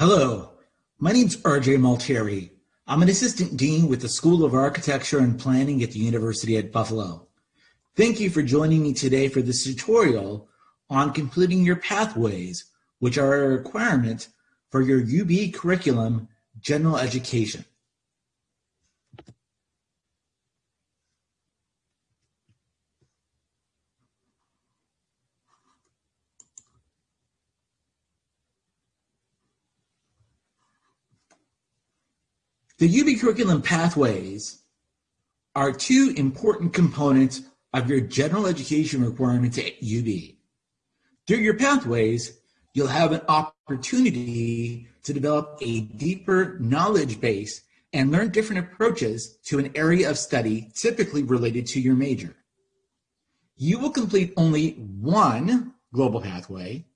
Hello, my name is RJ Multari. I'm an assistant dean with the School of Architecture and Planning at the University at Buffalo. Thank you for joining me today for this tutorial on completing your pathways, which are a requirement for your UB curriculum general education. The UB curriculum pathways are two important components of your general education requirements at UB. Through your pathways, you'll have an opportunity to develop a deeper knowledge base and learn different approaches to an area of study typically related to your major. You will complete only one global pathway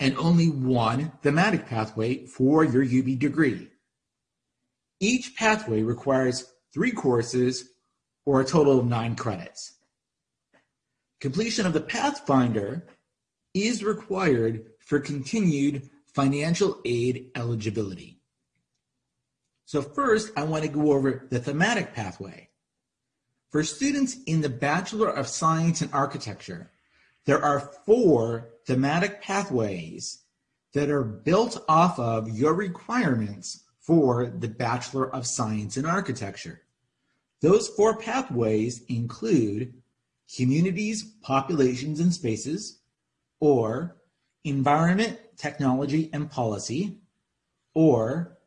and only one thematic pathway for your UB degree. Each pathway requires three courses or a total of nine credits. Completion of the Pathfinder is required for continued financial aid eligibility. So first, I want to go over the thematic pathway. For students in the Bachelor of Science in Architecture, there are four thematic pathways that are built off of your requirements for the Bachelor of Science in Architecture. Those four pathways include communities, populations, and spaces, or environment, technology, and policy, or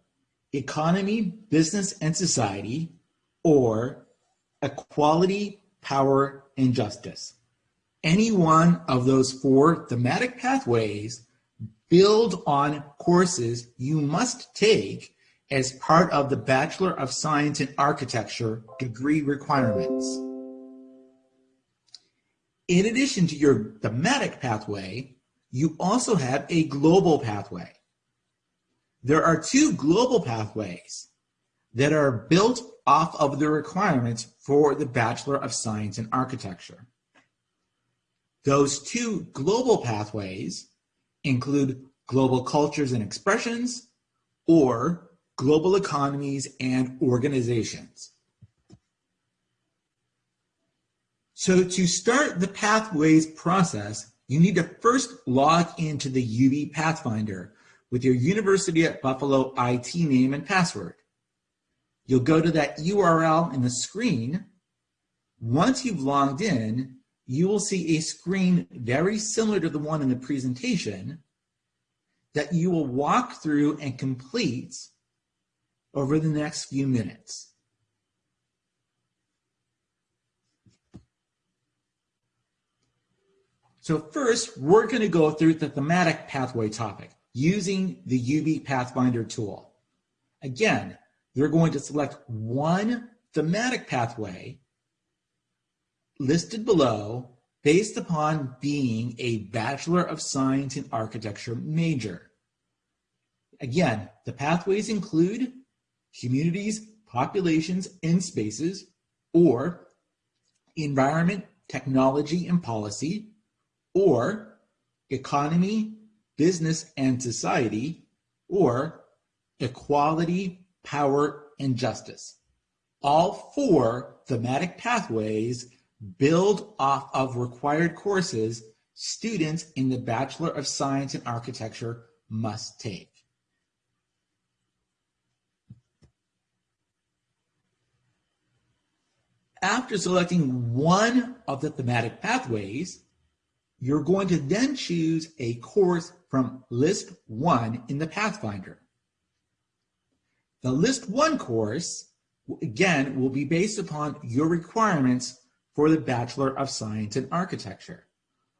economy, business, and society, or equality, power, and justice. Any one of those four thematic pathways build on courses you must take as part of the Bachelor of Science in Architecture degree requirements. In addition to your thematic pathway, you also have a global pathway. There are two global pathways that are built off of the requirements for the Bachelor of Science in Architecture. Those two global pathways include global cultures and expressions, or global economies, and organizations. So to start the Pathways process, you need to first log into the UB Pathfinder with your University at Buffalo IT name and password. You'll go to that URL in the screen. Once you've logged in, you will see a screen very similar to the one in the presentation that you will walk through and complete over the next few minutes. So first, we're going to go through the thematic pathway topic using the UB Pathfinder tool. Again, you're going to select one thematic pathway listed below based upon being a Bachelor of Science in Architecture major. Again, the pathways include communities, populations, and spaces, or environment, technology, and policy, or economy, business, and society, or equality, power, and justice. All four thematic pathways build off of required courses students in the Bachelor of Science in Architecture must take. After selecting one of the thematic pathways, you're going to then choose a course from List 1 in the Pathfinder. The List 1 course, again, will be based upon your requirements for the Bachelor of Science in Architecture.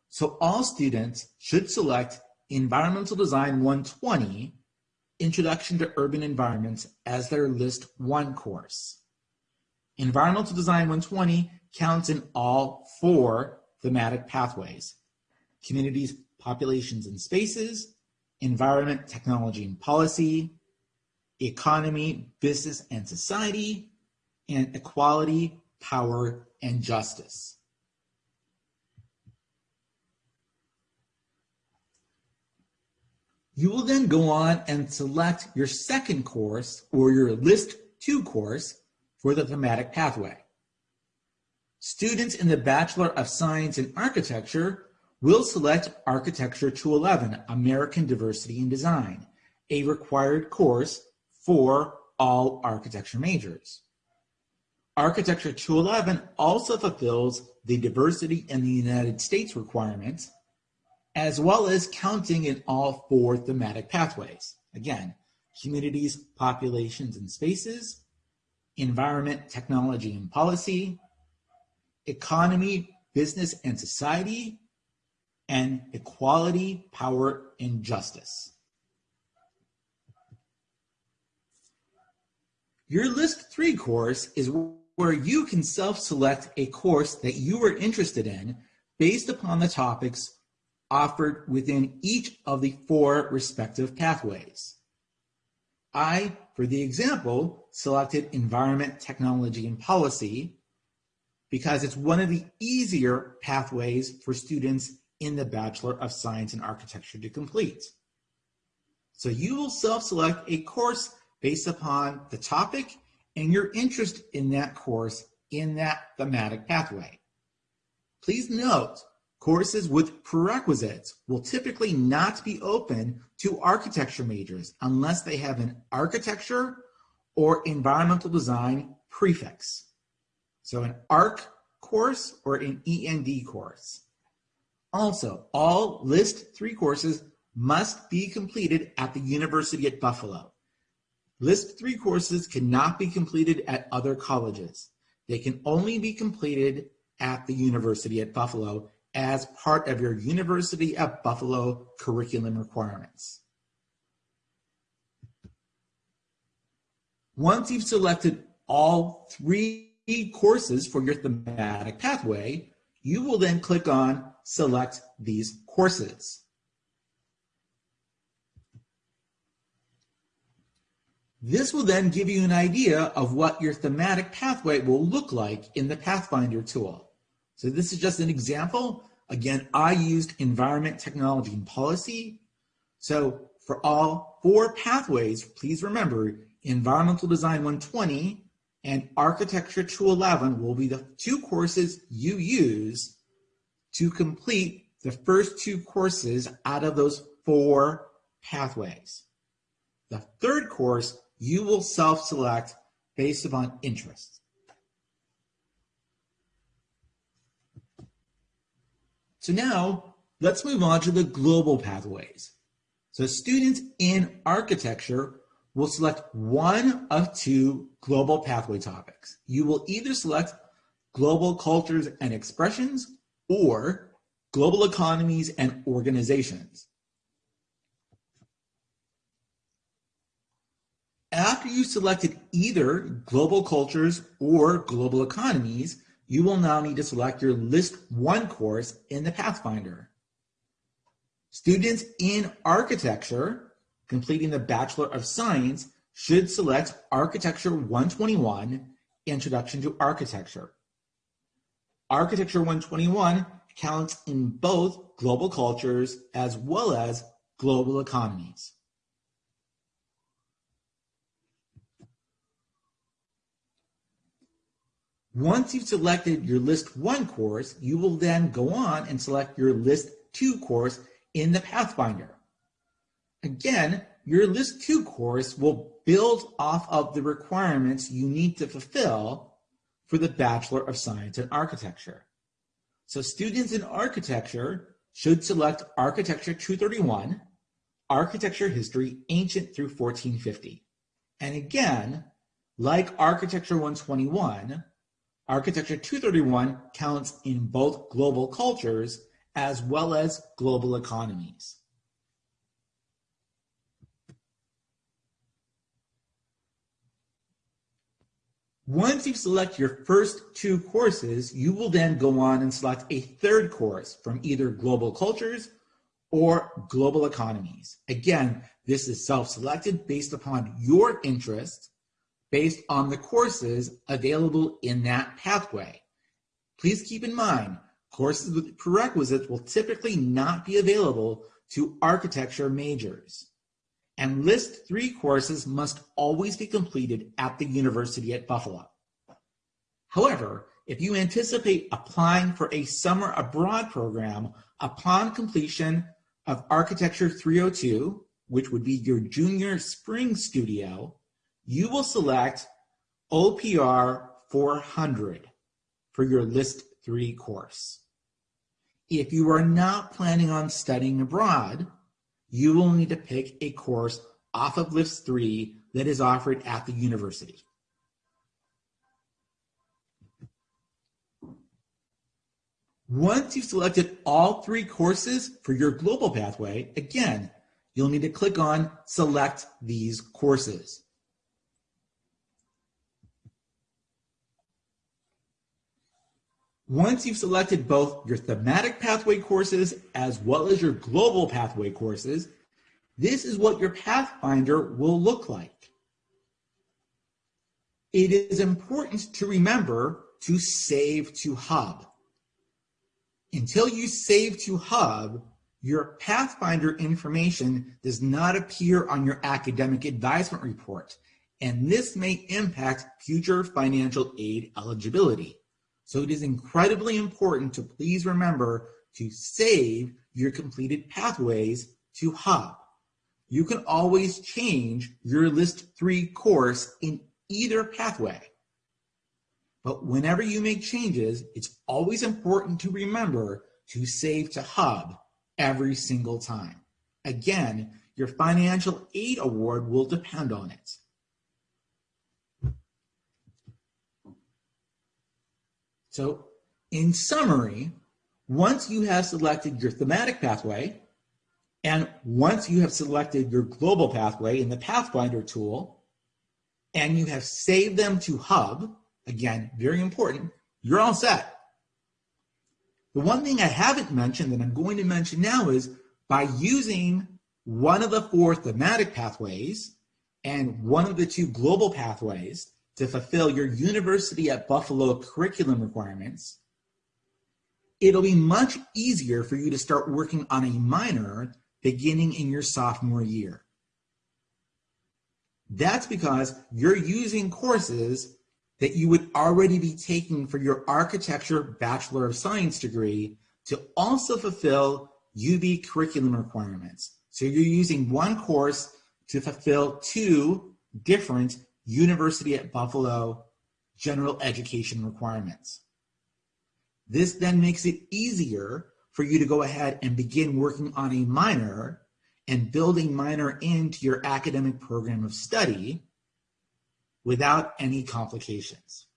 So all students should select Environmental Design 120, Introduction to Urban Environments as their List 1 course. Environmental Design 120 counts in all four thematic pathways, communities, populations, and spaces, environment, technology, and policy, economy, business, and society, and equality, power, and justice. You will then go on and select your second course or your List 2 course for the thematic pathway. Students in the Bachelor of Science in Architecture will select Architecture 211, American Diversity in Design, a required course for all architecture majors. Architecture 211 also fulfills the diversity in the United States requirements, as well as counting in all four thematic pathways. Again, communities, populations, and spaces, environment, technology, and policy, economy, business, and society, and equality, power, and justice. Your List 3 course is where you can self-select a course that you are interested in based upon the topics offered within each of the four respective pathways. I, for the example, selected Environment, Technology, and Policy because it's one of the easier pathways for students in the Bachelor of Science in Architecture to complete. So you will self-select a course based upon the topic and your interest in that course in that thematic pathway. Please note, courses with prerequisites will typically not be open to architecture majors unless they have an architecture or environmental design prefix. So an ARC course or an END course. Also, all List 3 courses must be completed at the University at Buffalo. List 3 courses cannot be completed at other colleges. They can only be completed at the University at Buffalo as part of your University at Buffalo curriculum requirements. Once you've selected all three courses for your thematic pathway, you will then click on Select these courses. This will then give you an idea of what your thematic pathway will look like in the Pathfinder tool. So this is just an example. Again, I used environment, technology, and policy. So for all four pathways, please remember environmental design 120 and architecture 211 will be the two courses you use to complete the first two courses out of those four pathways. The third course you will self-select based upon interest. So now let's move on to the global pathways. So students in architecture will select one of two global pathway topics. You will either select global cultures and expressions or global economies and organizations. After you selected either global cultures or global economies, you will now need to select your List 1 course in the Pathfinder. Students in architecture completing the Bachelor of Science should select Architecture 121, Introduction to Architecture. Architecture 121 counts in both global cultures as well as global economies. Once you've selected your List 1 course, you will then go on and select your List 2 course in the Pathfinder. Again, your List 2 course will build off of the requirements you need to fulfill for the Bachelor of Science in Architecture. So students in architecture should select Architecture 231, Architecture History Ancient through 1450. And again, like Architecture 121, Architecture 231 counts in both global cultures as well as global economies. Once you select your first two courses, you will then go on and select a third course from either global cultures or global economies. Again, this is self-selected based upon your interest based on the courses available in that pathway. Please keep in mind, courses with prerequisites will typically not be available to architecture majors. And list three courses must always be completed at the University at Buffalo. However, if you anticipate applying for a summer abroad program upon completion of Architecture 302, which would be your junior spring studio, you will select OPR 400 for your List 3 course. If you are not planning on studying abroad, you will need to pick a course off of List 3 that is offered at the university. Once you've selected all three courses for your global pathway, again, you'll need to click on Select these courses. Once you've selected both your thematic pathway courses as well as your global pathway courses, this is what your Pathfinder will look like. It is important to remember to save to Hub. Until you save to Hub, your Pathfinder information does not appear on your academic advisement report, and this may impact future financial aid eligibility. So it is incredibly important to please remember to save your completed pathways to Hub. You can always change your list three course in either pathway. But whenever you make changes, it's always important to remember to save to Hub every single time. Again, your financial aid award will depend on it. So in summary, once you have selected your thematic pathway, and once you have selected your global pathway in the Pathfinder tool, and you have saved them to Hub, again, very important, you're all set. The one thing I haven't mentioned that I'm going to mention now is by using one of the four thematic pathways and one of the two global pathways, to fulfill your University at Buffalo curriculum requirements, it'll be much easier for you to start working on a minor beginning in your sophomore year. That's because you're using courses that you would already be taking for your architecture Bachelor of Science degree to also fulfill UB curriculum requirements. So you're using one course to fulfill two different University at Buffalo general education requirements. This then makes it easier for you to go ahead and begin working on a minor and building minor into your academic program of study without any complications.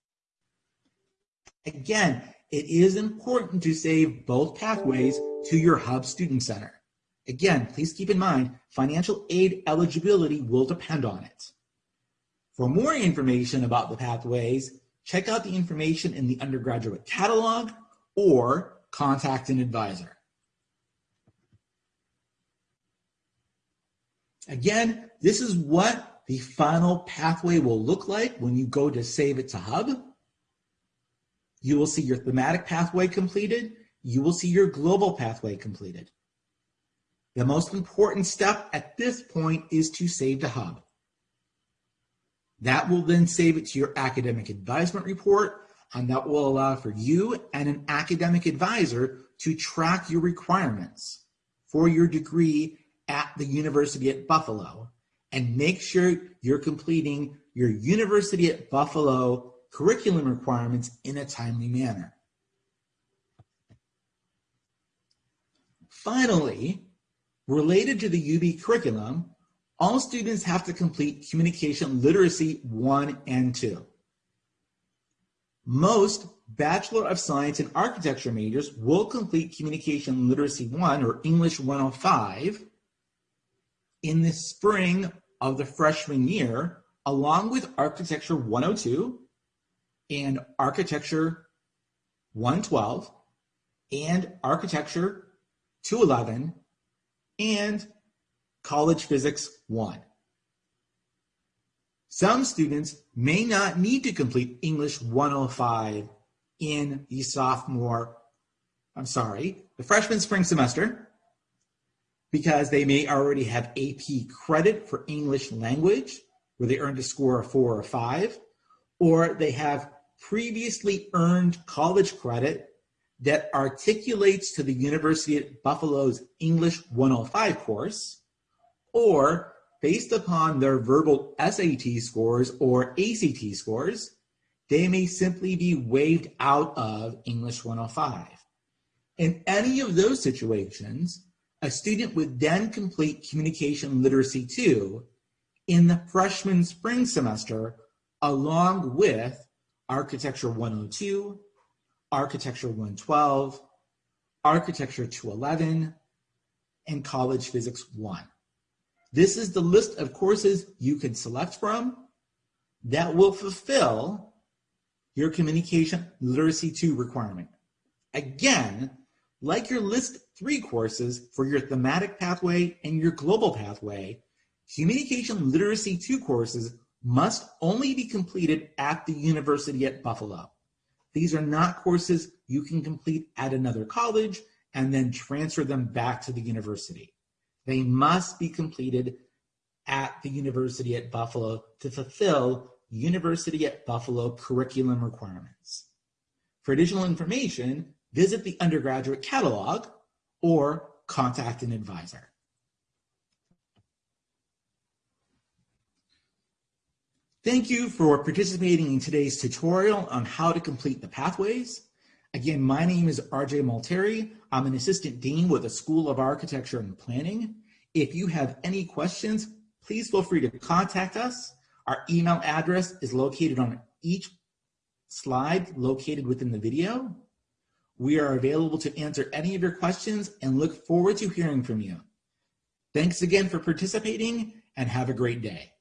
Again, it is important to save both pathways to your Hub Student Center. Again, please keep in mind, financial aid eligibility will depend on it. For more information about the pathways, check out the information in the undergraduate catalog or contact an advisor. Again, this is what the final pathway will look like when you go to save it to Hub. You will see your thematic pathway completed. You will see your global pathway completed. The most important step at this point is to save to Hub. That will then save it to your academic advisement report, and that will allow for you and an academic advisor to track your requirements for your degree at the University at Buffalo and make sure you're completing your University at Buffalo curriculum requirements in a timely manner. Finally, related to the UB curriculum, all students have to complete Communication Literacy 1 and 2. Most Bachelor of Science in Architecture majors will complete Communication Literacy 1 or English 105 in the spring of the freshman year, along with Architecture 102 and Architecture 112 and Architecture 211 and College Physics 1. Some students may not need to complete English 105 in the sophomore, I'm sorry, the freshman spring semester. because they may already have AP credit for English language, where they earned a score of four or five, or they have previously earned college credit that articulates to the University at Buffalo's English 105 course, or based upon their verbal SAT scores or ACT scores, they may simply be waived out of English 105. In any of those situations, a student would then complete Communication Literacy 2 in the freshman spring semester along with Architecture 102, Architecture 112, Architecture 211, and College Physics 1. This is the list of courses you can select from that will fulfill your Communication Literacy 2 requirement. Again, like your List 3 courses for your thematic pathway and your global pathway, Communication Literacy 2 courses must only be completed at the University at Buffalo. These are not courses you can complete at another college and then transfer them back to the university. They must be completed at the University at Buffalo to fulfill University at Buffalo curriculum requirements. For additional information, visit the undergraduate catalog or contact an advisor. Thank you for participating in today's tutorial on how to complete the pathways. Again, my name is RJ Multari. I'm an assistant dean with the School of Architecture and Planning. If you have any questions, please feel free to contact us. Our email address is located on each slide located within the video. We are available to answer any of your questions and look forward to hearing from you. Thanks again for participating and have a great day.